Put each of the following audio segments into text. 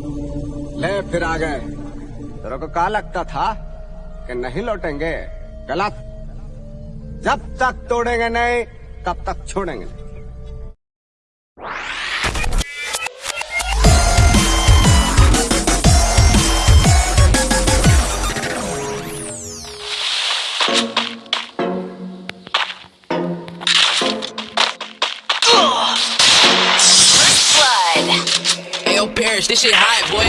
ले, फिर आ गए। तेरे को कहा लगता था कि नहीं लौटेंगे? गलत। जब तक तोड़ेंगे नहीं, तब तक छोड़ेंगे This shit hot, boy.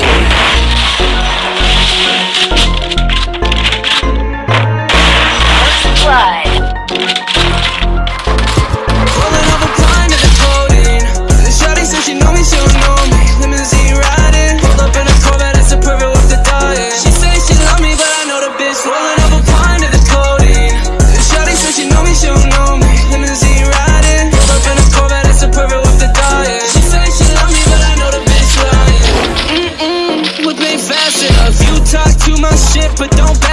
but don't back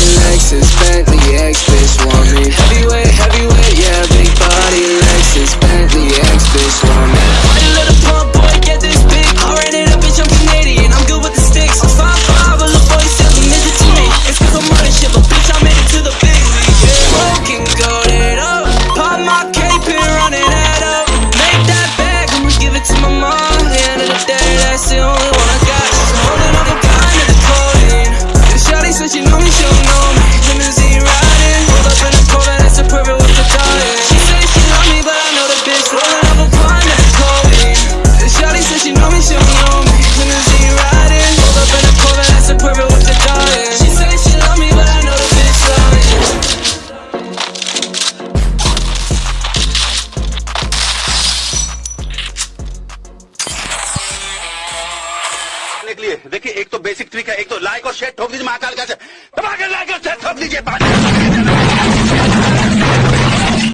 करने के लिए। देखिए, एक तो बेसिक ट्रिक है एक तो लाइक और शेयर ठोक दीजिए महाकाल का। लाइक और शेयर ठोक दीजिए।